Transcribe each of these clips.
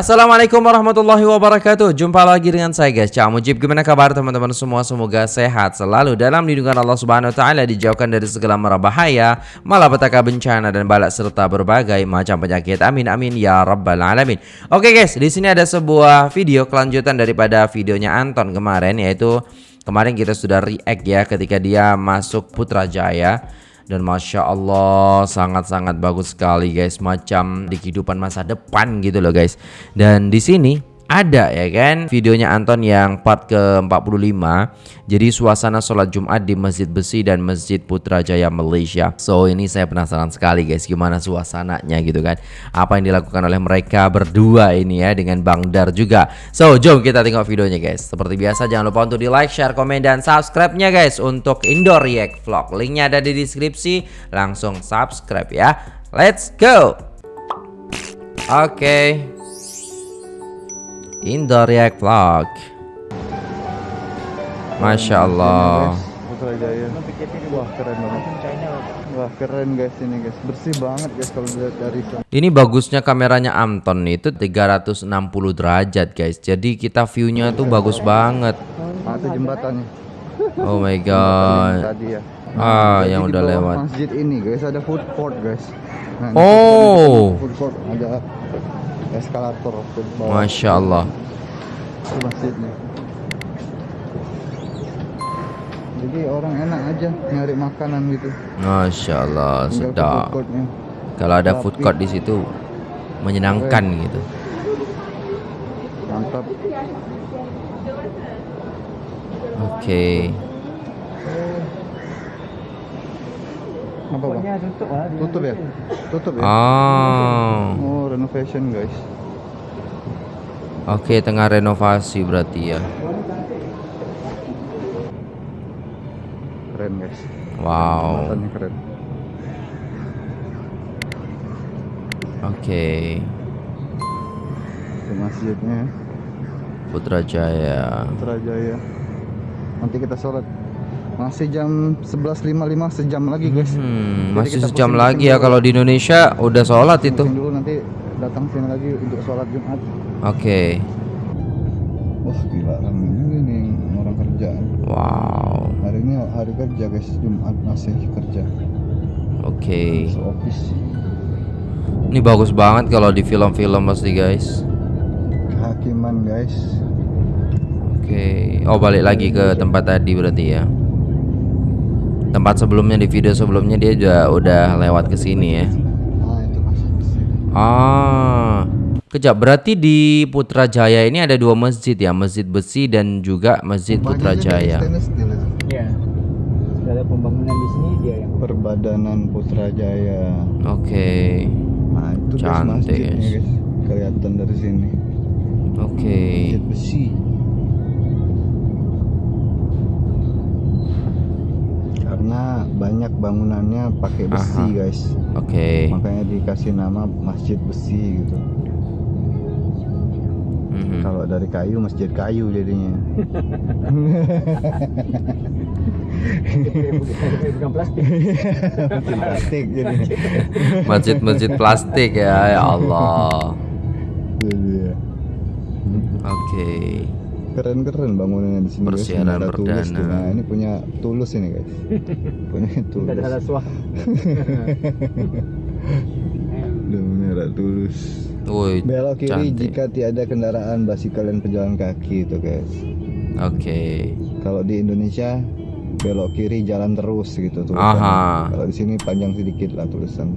Assalamualaikum warahmatullahi wabarakatuh. Jumpa lagi dengan saya guys. Cak Mujib Gimana kabar teman-teman semua? Semoga sehat selalu Dalam lindungan Allah subhanahu wa ta'ala Dijauhkan dari segala mara bahaya Malapetaka bencana dan balak Serta berbagai macam penyakit. Amin amin ya rabbal alamin. Oke guys di sini ada sebuah video kelanjutan Daripada videonya Anton kemarin Yaitu kemarin kita sudah react ya Ketika dia masuk Putrajaya dan masya Allah sangat-sangat bagus sekali guys macam di kehidupan masa depan gitu loh guys. Dan di sini ada ya kan? Videonya Anton yang part ke-45. Jadi suasana sholat Jumat di Masjid Besi dan Masjid Putrajaya Malaysia. So ini saya penasaran sekali guys. Gimana suasananya gitu kan? Apa yang dilakukan oleh mereka berdua ini ya dengan Bang Dar juga. So jom kita tengok videonya guys. Seperti biasa jangan lupa untuk di like share komen dan subscribe nya guys untuk Indo React Vlog. Linknya ada di deskripsi. Langsung subscribe ya. Let's go! Oke. okay. Indo React Vlog. Masya Allah. Putrajaya Wah keren banget Wah keren guys ini guys. Bersih banget guys kalau dilihat dari sana. Ini bagusnya kameranya Amton itu 360 derajat guys. Jadi kita viewnya tuh bagus banget. Jembatannya Oh my god. Tadi ya. Ah Jadi yang udah lewat. Masjid ini guys ada food court guys. Nah, Oh. Food court ada eskalator Masya Allah. Masjidnya Jadi orang enak aja nyari makanan gitu. Masya Allah sedap. Kalau ada food court di situ Menyenangkan gitu. Mantap. Oke Apa bang? Tutup ya? Tutup ya? Oh Oh renovation guys. Oke tengah renovasi berarti ya. Keren guys. Wow. Jembatannya keren. Oke. Itu masjidnya. Putrajaya. Putrajaya. Nanti kita sholat Masih jam 11.55 sejam lagi guys Hmm, masih sejam lagi ya dulu. kalau di Indonesia udah sholat itu. Pusing dulu nanti datang sini lagi untuk sholat Jumat Oke. Wah gila juga nih orang kerja Wow. Hari ini hari kerja guys Jumat masih kerja Oke. Office Ini bagus banget kalau di film-film pasti guys. Kehakiman guys Oke. Oh balik lagi ke tempat tadi berarti ya. Tempat sebelumnya di video sebelumnya dia juga udah lewat ke sini ya. Ah itu masih besi Ah. Kejap berarti di Putrajaya ini ada dua masjid ya, Masjid Besi dan juga Masjid Putrajaya. Ya. Sudah ada pembangunan di sini dia yang Perbadanan Putrajaya Oke. Nah itu Cantik, masjidnya guys. guys Kelihatan dari sini Oke. Masjid besi banyak bangunannya pakai besi Aha. guys Oke. Makanya dikasih nama masjid besi gitu Mhm. Kalau dari kayu masjid kayu jadinya bukan plastik. Masjid plastik jadinya Masjid-masjid plastik ya, ya Allah. Jadi ya. Keren-keren bangunannya di sini guys. Persiaran Menara Tulus perdana. tuh. Nah ini punya tulus ini guys Punya tulus Tidak ada. Udah menara tulus Woi, Belok kiri cantik. jika tiada kendaraan basikal dan pejalan kaki itu guys. Oke. Kalau di Indonesia belok kiri jalan terus gitu. Aha. Kalau di sini panjang sedikit lah tulisan.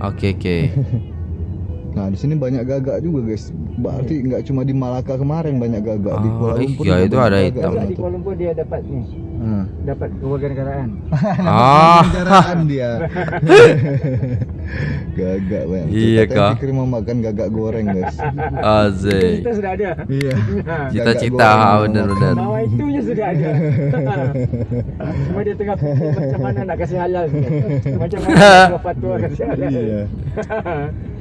Oke, oke. Nah di sini banyak gagak juga guys. Berarti nggak cuma di Malaka kemarin banyak gagak di Ah, Kuala Lumpur. juga itu ada gagak hitam. Di. Kuala Lumpur dia dapat nih, Hmm. dapat kewarganegaraan. Ah, dia. gagak banyak. Tuh, Iya, Kak. Mau makan gagak goreng guys. Azik. Kita sudah ada. Iya. Cita-cita Gagak goreng benar-benar. Nama itunya sudah ada. Cuma dia tengah macam mana nak kasih halal. Macam mana nak fatwa kasih halal. Iya.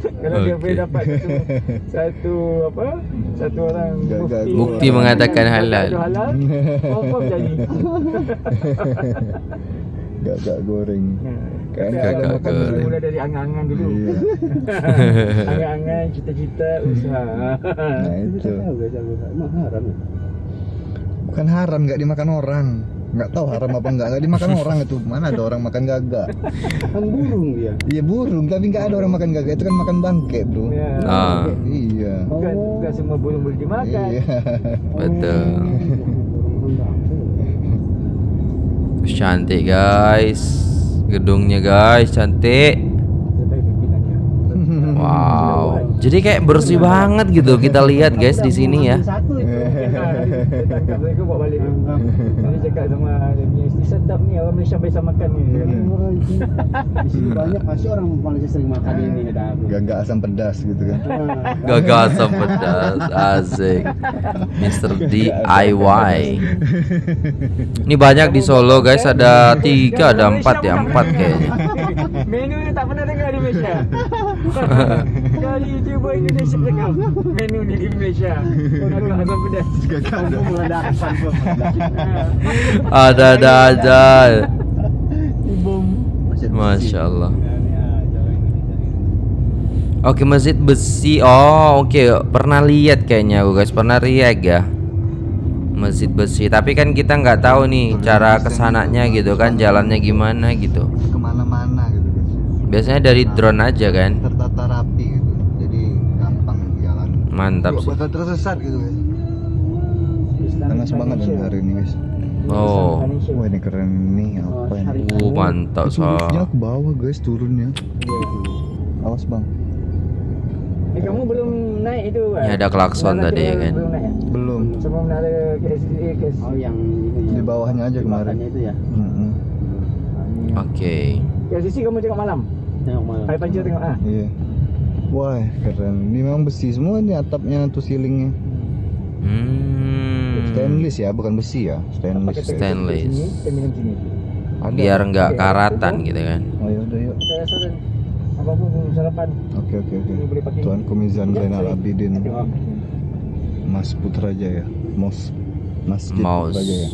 Kalau dia Okey. boleh dapat satu, satu apa? Satu orang Gagak mufti. Bukti mengatakan halal. Itu halal. Confirm jadi. Gagak goreng. Nah, Kayaknya Kakak ada makan kering. dulu. Mulai dari angan-angan dulu. Iya. Angan-angan, cita-cita, usaha. Nah itu. Tahu guys, aku emang haram. ya? Bukan haram nggak dimakan orang. Nggak tahu haram apa enggak. Nggak dimakan orang itu. Mana ada orang makan gagak? Kan burung dia. Iya burung, tapi nggak ada orang makan gagak. Itu kan makan bangke, bro. Ya. Ah. Iya. Bukan, bukan semua burung boleh dimakan. Iya. Betul. Terus cantik guys. Gedungnya guys, cantik. Wow. Jadi kayak bersih banget gitu kita lihat guys di sini ya. Tangkap mereka bawa balik. Dia cakap sama dia punya isteri sedap ni orang Malaysia biasa makan ni. Di sini banyak pasti orang Malaysia sering makan ini ada. Gagak asam pedas gitu kan. Gagal asam pedas, asik. Mr. DIY. Ini banyak di Solo guys, ada tiga, ada empat ya, empat kayaknya. Menu ni tak pernah dengar di Malaysia. Kali YouTuber Indonesia cakap menu ni di Malaysia. Gagak asam pedas. Gagak ada. Mengadakan Ada ada aja. Masya Allah. Oke masjid besi. Oh oke pernah lihat kayaknya guys pernah react ya. Masjid besi. Tapi kan kita nggak tahu nih cara ke sananya gitu kan jalannya gimana gitu. Ke mana-mana gitu guys. Biasanya dari drone aja kan. Tertata rapi gitu. Jadi gampang jalan. Mantap sih. bakal tersesat gitu guys. Panas banget dan hari ini guys. Oh. Wah ini keren nih apa ini? Uh mantap liftnya ke bawah guys turunnya. Awas bang. Eh kamu belum naik itu kan? Ini ada klakson tadi, tu ya kan? Belum naik. ya? Belum. Sebelum ada KS. Oh yang ini Di bawahnya aja kemarin. itu ya. Oke. KSDC kamu tengok malam. Tengok malam. Hari panjang tengok ah. Iya. Wah keren. Ini memang besi semua ini atapnya tuh ceilingnya. Hmm. Stainless ya, bukan besi ya. Stainless. Stainless. Ada. Biar nggak karatan gitu kan. Oh yuk. Apa pun belum sarapan. Oke oke oke. Ini boleh pakai. Tuan Komizan Ya, Zainal. Abidin. Mas Putrajaya. Mos Masjid Mouse. Putrajaya.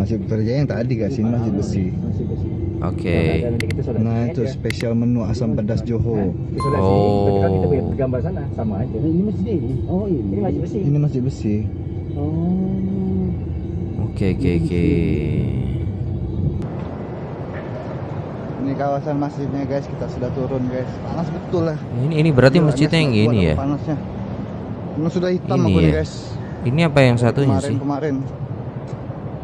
Masjid Putrajaya yang tadi masjid besi. Masih besi. Oke. Kita solat Nah itu spesial menu asam pedas Johor. Oh. Kan gambar sana sama aja. Ini masjid ini. Oh ini. Ini masjid besi. Ini masjid besi. Oh. Oke oke oke. Ini kawasan masjidnya guys, kita sudah turun guys. Panas betul lah. Ini ini berarti Gila, masjidnya yang ini ya. Panasnya. Ini sudah hitam Ini aku nih ya. guys. Ini apa yang satunya kemarin sih? kemarin.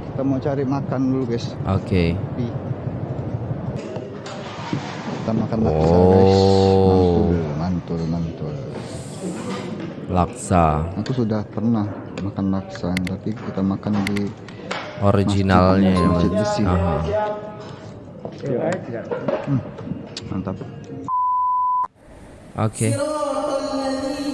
Kita mau cari makan dulu guys. Oke. Pi. Kita makan laksa guys. Laksa Aku sudah pernah makan laksa, tapi kita makan di originalnya ya. Masjid Mas. besi. Aha. Hmm, mantap. Oke. Masya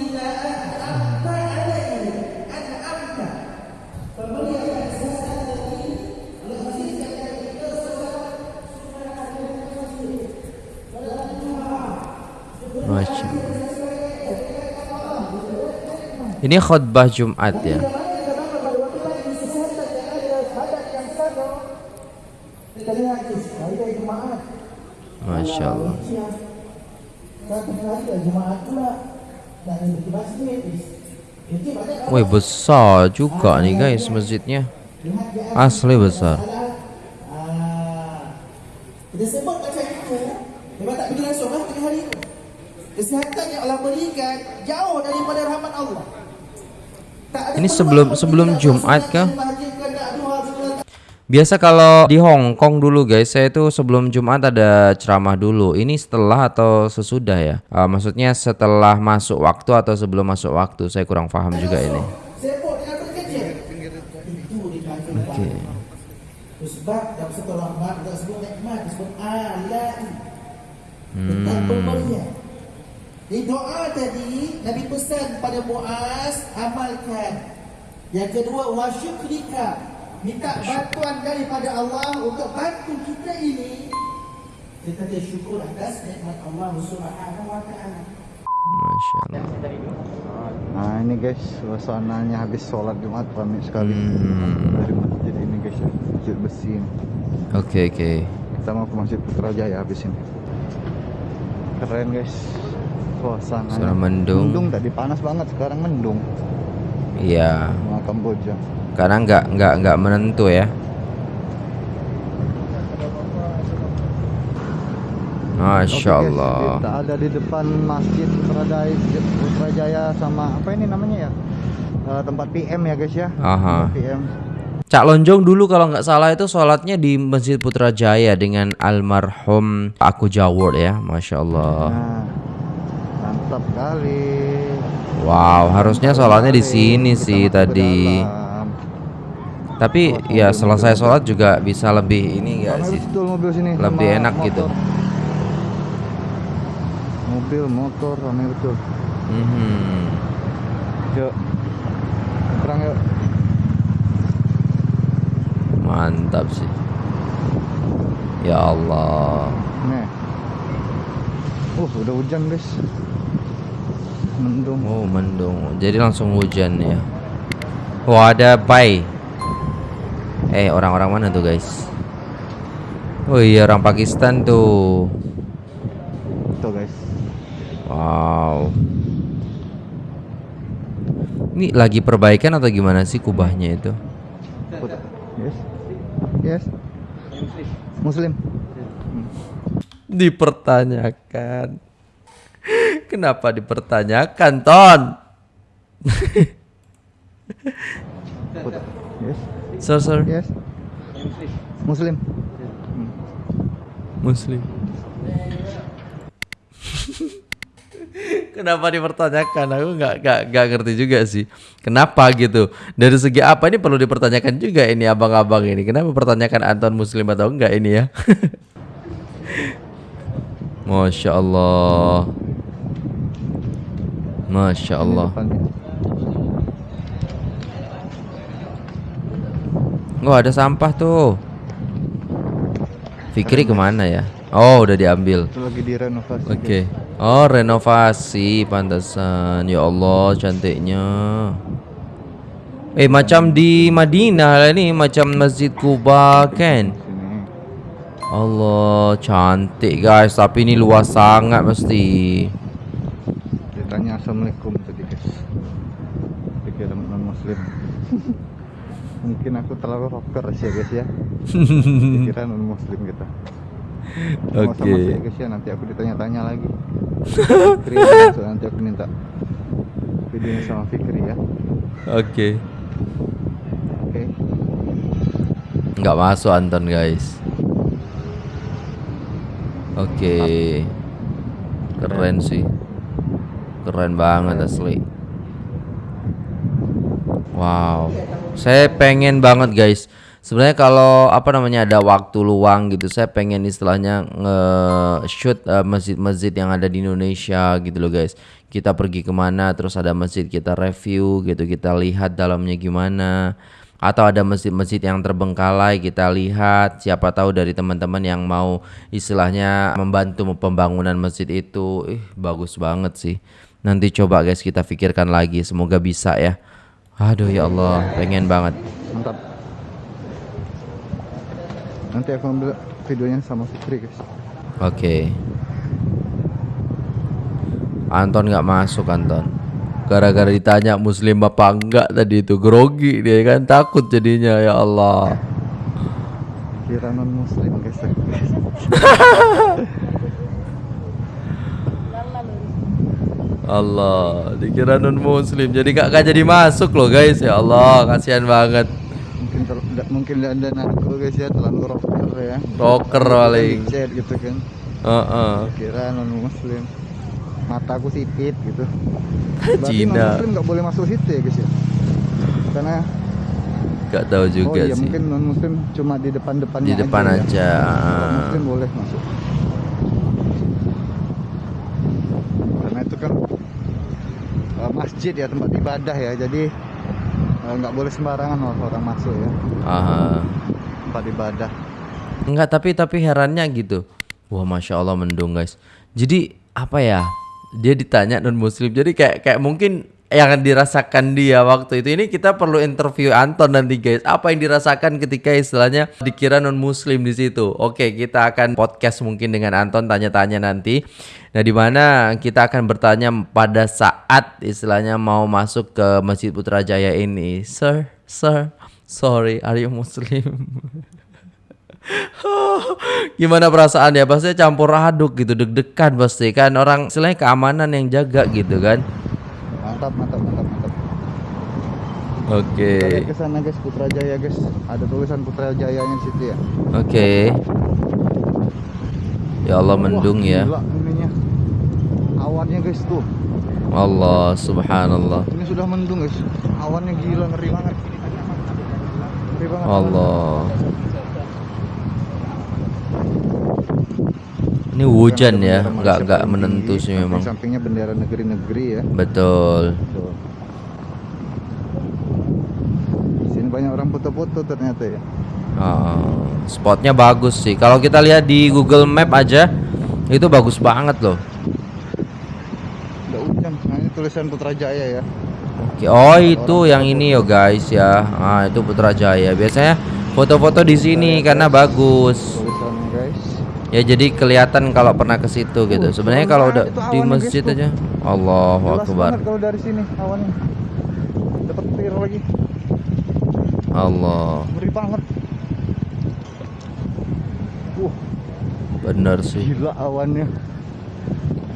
Ini khutbah Jumat ya. Masya Allah. Wih besar juga nih guys masjidnya. Asli besar. Yang Allah berikan Jauh daripada rahmat Allah Ini sebelum- sebelum Jumat kah? Biasa kalau di Hong Kong dulu guys, saya itu sebelum Jumat ada ceramah dulu. Ini setelah atau sesudah ya? Ah, maksudnya setelah masuk waktu atau sebelum masuk waktu? Saya kurang paham juga ini. Alat Hmm. Di doa tadi Nabi pesan pada Muaz Amalkan Yang kedua Wasyukrika Minta bantuan daripada Allah Untuk bantu kita ini Kita dia syukur atas nikmat Allah Subhanahu wa ta'ala Masya Allah. Nah ini guys, suasananya habis sholat Jumat ramai sekali Hmm. dari masjid ini guys ya, masjid besi ini. Oke oke. kita mau ke Masjid Putrajaya habis ini keren guys suasana Suasana mendung. mendung tadi panas banget sekarang mendung Iya. sama Kamboja Karena nggak nggak nggak menentu ya. Masya Oke, guys, Allah. kita ada di depan Masjid Putrajaya, Putrajaya sama apa ini namanya ya Eh, tempat PM ya guys ya Aha. Tempat PM Cak Lonjong dulu kalau nggak salah itu sholatnya di Masjid Putrajaya dengan almarhum Aku Jawor ya, masya Allah. nah mantap kali Wow, harusnya sholatnya di sini Kita sih tadi. Tapi ya selesai sholat juga bisa lebih ini enggak sih? betul mobil sini Lebih enak gitu. motor. mobil motor rame betul Mhm. yuk perang yuk Mantap sih. Ya Allah. nih uh udah hujan guys mendung Oh, mendung. Jadi langsung hujan ya. Wah, ada pai. Eh, orang-orang mana tuh, guys? Oh iya, orang Pakistan tuh. tuh guys Wow. Ini lagi perbaikan atau gimana sih kubahnya itu? Yes yes muslim Dipertanyakan. Kenapa dipertanyakan, Ton? Yes Sir, sir. yes muslim Muslim. Kenapa dipertanyakan? Aku nggak nggak nggak ngerti juga sih. Kenapa gitu? Dari segi apa ini perlu dipertanyakan juga ini abang-abang ini. Kenapa pertanyakan Anton Muslim atau enggak ini ya? Masya Allah. Masya Allah. Oh ada sampah tuh. Fikri ke mana ya? Oh udah diambil. lagi direnovasi Oke. Oh, renovasi pantesan. Ya Allah, cantiknya. Eh, macam di Madinah lah ni, macam Masjid Kuba kan. Allah, cantik guys, tapi ini luas sangat mesti. ditanya assalamualaikum tadi guys dikira non muslim mungkin aku terlalu rocker sih ya guys ya. Dikira non muslim kita Oke. sama saya guys ya. Nanti aku ditanya-tanya lagi. Fikri nanti aku minta videonya sama Fikri ya. Oke. oke Nggak masuk Anton guys. Oke. Keren sih. Keren banget asli. Wow. Saya pengen banget guys. Sebenarnya kalau apa namanya ada waktu luang gitu, saya pengen istilahnya nge-shoot eh, masjid-masjid yang ada di Indonesia gitu loh guys. Kita pergi ke mana, terus ada masjid kita review gitu, kita lihat dalamnya gimana. Atau ada masjid-masjid yang terbengkalai kita lihat. Siapa tahu dari teman-teman yang mau istilahnya membantu pembangunan masjid itu, ih bagus banget sih. Nanti coba guys kita pikirkan lagi, semoga bisa ya. Aduh ya Allah, pengen banget. mantap nanti aku ambil videonya sama Fikri guys Oke. Anton nggak masuk Anton. Gara-gara ditanya muslim apa enggak tadi itu grogi dia kan takut jadinya ya Allah. kira non muslim guys Allah, dikira non muslim jadi gak, gak jadi masuk loh guys ya Allah, kasihan banget. mungkin ter, da- mungkin dan aku guys ya terlalu rocker ya Rocker paling. gitu kan Heeh. kira non muslim mataku sipit gitu Cina. non muslim nggak boleh masuk situ ya guys ya karena Gak tahu oh juga iya sih. mungkin non muslim cuma di depan depannya Di depan ya. aja. Kalau muslim boleh masuk karena itu kan uh, masjid ya tempat ibadah ya jadi uh, nggak boleh sembarangan orang, orang masuk ya Aha. tempat ibadah Enggak, tapi tapi herannya gitu. Wah, masya Allah mendung guys. Jadi apa ya? Dia ditanya non muslim. Jadi kayak kayak mungkin yang dirasakan dia waktu itu. Ini kita perlu interview Anton nanti guys. Apa yang dirasakan ketika istilahnya dikira non muslim di situ. Oke, kita akan podcast mungkin dengan Anton tanya-tanya nanti. Nah, di mana kita akan bertanya pada saat istilahnya mau masuk ke Masjid Putrajaya ini. Sir, sir, sorry, are you muslim? Gimana perasaan ya? Pasti campur aduk gitu, deg-degan pasti kan orang istilahnya keamanan yang jaga gitu kan. Mantap, mantap, mantap, mantap. Oke. Kita lihat ke sana guys, Putrajaya guys. Ada tulisan Putrajayanya di situ ya. Oke. Ya Allah mendung Wah, ya. Gila ininya. Awannya guys tuh. Allah subhanallah. Ini sudah mendung guys. Awannya gila ngeri banget. Ngeri banget. Allah. Ini hujan ya, nggak nggak menentu sih memang. Samping-sampingnya bendera negeri-negeri ya. Betul. Di Sini banyak orang foto-foto ternyata ya. Ah, spotnya bagus sih. Kalau kita lihat di Google Map aja, itu bagus banget loh. Udah hujan. Nah ini tulisan Putrajaya ya. Oke, oh itu yang ini yo guys ya. Ah itu Putrajaya. Biasanya foto-foto di sini karena bagus. Ya jadi kelihatan kalau pernah ke situ gitu. Uh, Sebenarnya kalau udah banget itu di masjid guys, tuh. aja. Jelas akbar. kalau dari sini awannya. Dapat petir lagi. Allah. Ngeri banget. Wah, Bener sih. gila awannya.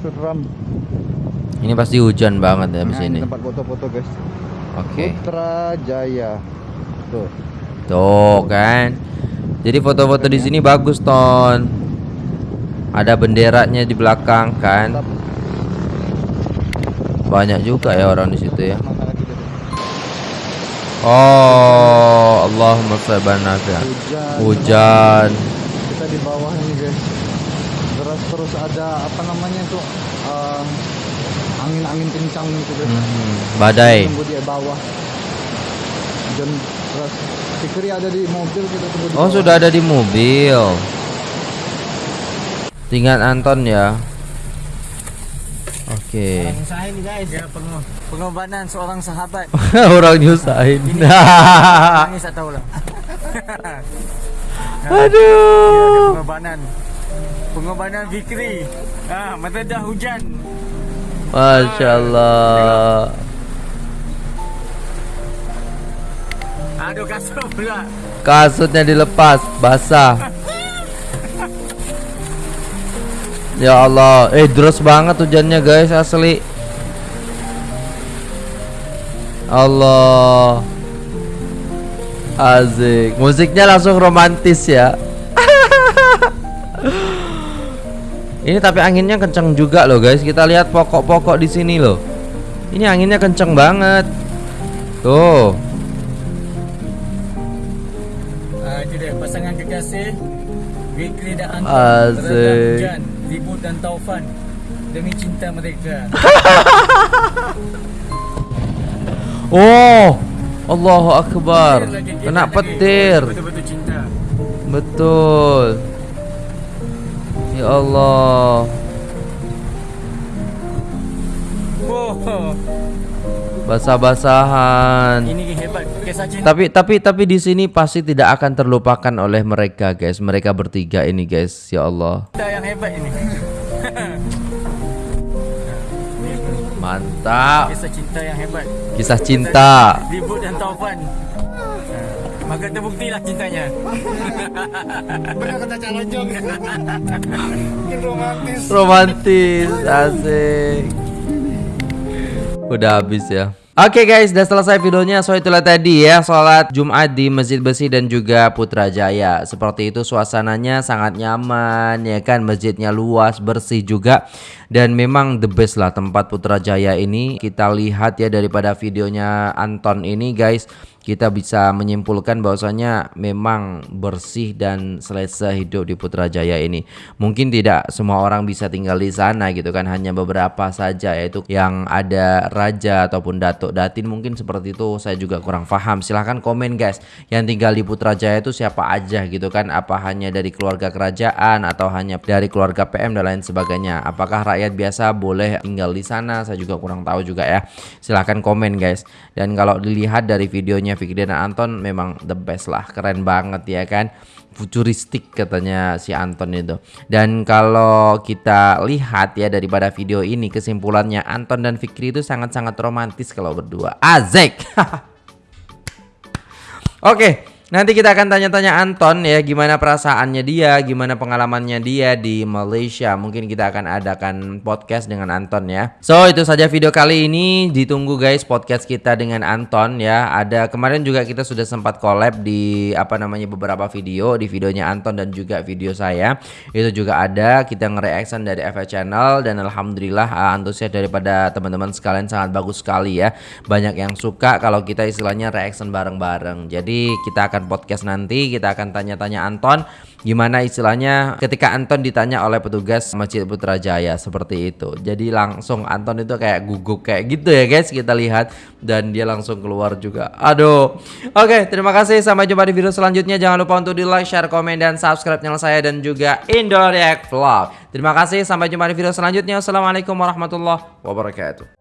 Seram. Ini pasti hujan banget ya di Nah, sini. ini tempat foto-foto guys. Oke. Putrajaya. Tuh. Tuh kan. Jadi foto-foto di sini bagus, Ton. Ada benderanya di belakang kan. Banyak juga ya orang di situ ya. Oh, Allahumma sabban nafi'a. Hujan. Kita di bawah ini guys. Terus terus ada apa namanya tuh eh, angin-angin kencang gitu guys. Mhm, Badai. Tunggu di bawah. Dan terus Fikri ada di mobil kita tunggu di Oh, bawah. sudah ada di mobil. Tinggal Anton ya. Oke. Usaha ini guys. Ya, peng- pengorbanan seorang sahabat. Orang nyusahin. Nangis tak tahu lah. Aduh. Pengorbanan. Pengorbanan Fikri. Ah, mata dah hujan. Masya Allah. Aduh kasut pula. Kasutnya dilepas, basah. Ya Allah, eh deras banget hujannya guys asli. Allah. Azik. Musiknya langsung romantis ya. Ini tapi anginnya kenceng juga loh guys. Kita lihat pokok-pokok di sini loh. Ini anginnya kenceng banget. Tuh. Ah, itu dia pasangan kekasih dan Anton. Ribut dan taufan Demi cinta mereka Oh, Allahu Akbar. Lagi, Kena petir. Betul-betul cinta Betul. Ya Allah. Oh, Basah-basahan. ini hebat kisah cinta Tapi tapi tapi di sini pasti tidak akan terlupakan oleh mereka, guys. Mereka bertiga ini, guys. Ya Allah. yang hebat ini Mantap. Kisah cinta yang hebat Kisah cinta. Ribut dan taufan Maka terbuktilah cintanya Benar kata calon jong romantis Romantis, asik. Udah habis ya. Oke guys, udah selesai videonya. So itulah tadi ya sholat Jumat di Masjid Besi dan juga Putrajaya. Seperti itu suasananya sangat nyaman ya kan. Masjidnya luas, bersih juga dan memang the best lah tempat Putrajaya ini. Kita lihat ya daripada videonya Anton ini guys. kita bisa menyimpulkan bahwasanya memang bersih dan selesai hidup di Putrajaya ini. Mungkin tidak semua orang bisa tinggal di sana gitu kan, hanya beberapa saja yaitu yang ada raja ataupun datuk datin mungkin seperti itu saya juga kurang paham. Silahkan komen guys, yang tinggal di Putrajaya itu siapa aja gitu kan? Apa hanya dari keluarga kerajaan atau hanya dari keluarga PM dan lain sebagainya? Apakah rakyat biasa boleh tinggal di sana? Saya juga kurang tahu juga ya. Silahkan komen guys. Dan kalau dilihat dari videonya Fikri dan Anton memang the best lah, keren banget ya kan. Futuristik katanya si Anton itu. Dan kalau kita lihat ya daripada video ini kesimpulannya Anton dan Fikri itu sangat-sangat romantis kalau berdua. Azek. Oke, Nanti kita akan tanya-tanya Anton ya gimana perasaannya dia, gimana pengalamannya dia di Malaysia. Mungkin kita akan adakan podcast dengan Anton ya. So itu saja video kali ini. Ditunggu guys podcast kita dengan Anton ya. Ada kemarin juga kita sudah sempat collab di apa namanya beberapa video, di videonya Anton dan juga video saya. Itu juga ada kita nge-reaction dari FA Channel dan alhamdulillah uh, antusias daripada teman-teman sekalian sangat bagus sekali ya. Banyak yang suka kalau kita istilahnya reaction bareng-bareng. Jadi kita akan podcast nanti kita akan tanya-tanya Anton gimana istilahnya ketika Anton ditanya oleh petugas Masjid Putrajaya seperti itu. Jadi langsung Anton itu kayak guguk kayak gitu ya guys kita lihat dan dia langsung keluar juga. Aduh. Oke, terima kasih sampai jumpa di video selanjutnya. Jangan lupa untuk di like, share, komen dan subscribe channel saya dan juga Indoreact Vlog. Terima kasih sampai jumpa di video selanjutnya. Assalamualaikum warahmatullahi wabarakatuh.